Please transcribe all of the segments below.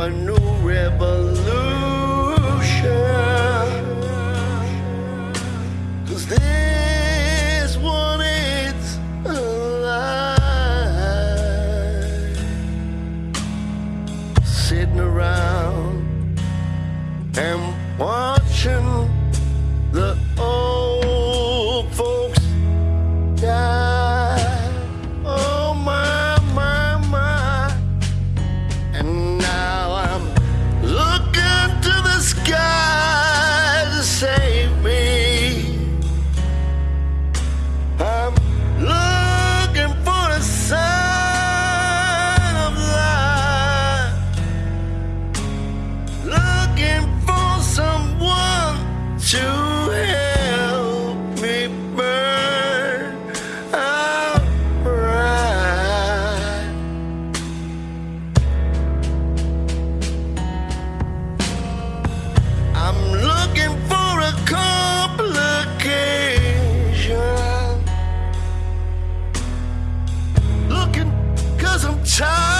a new revolution. Cause this one is alive. Sitting around and watching. time.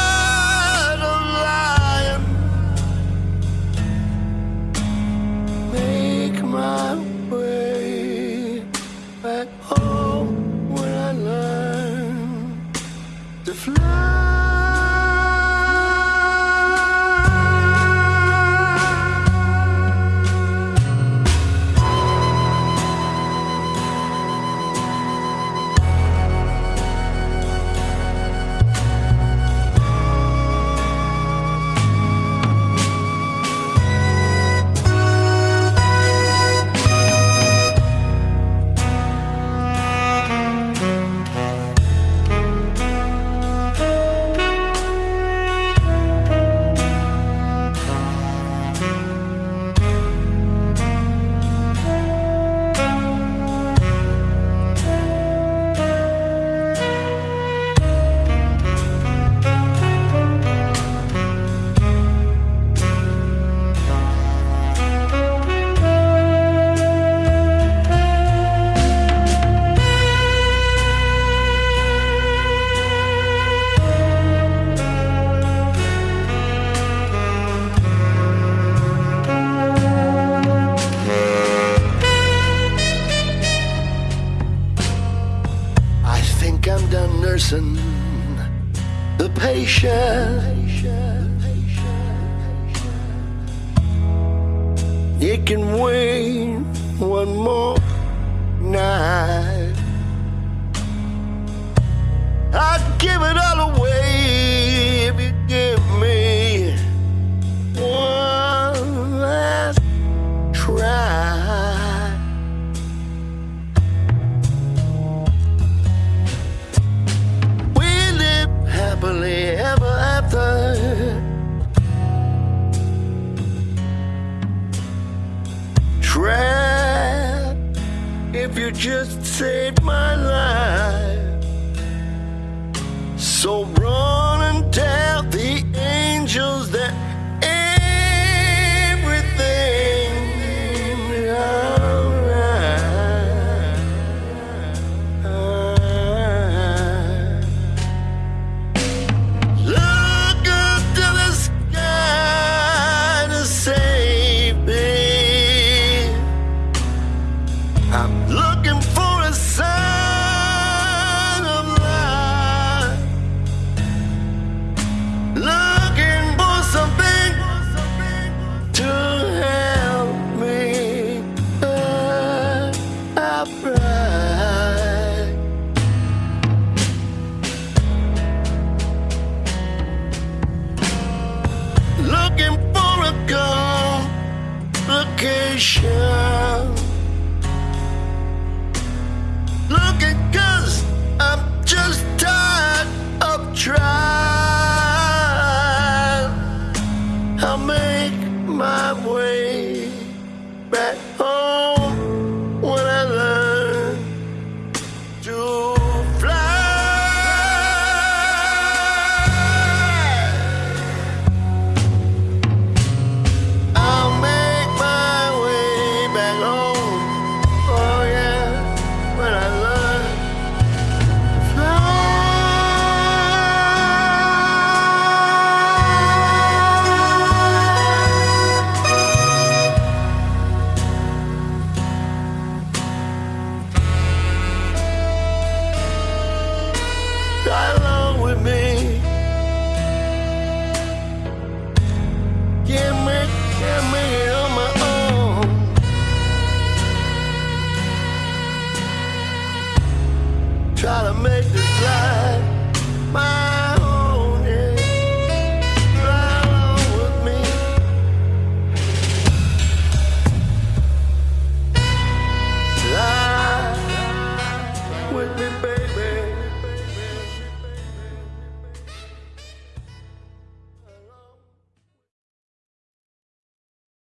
patient. It can wait one more night. I'd give it all away. You just saved my life. So wrong.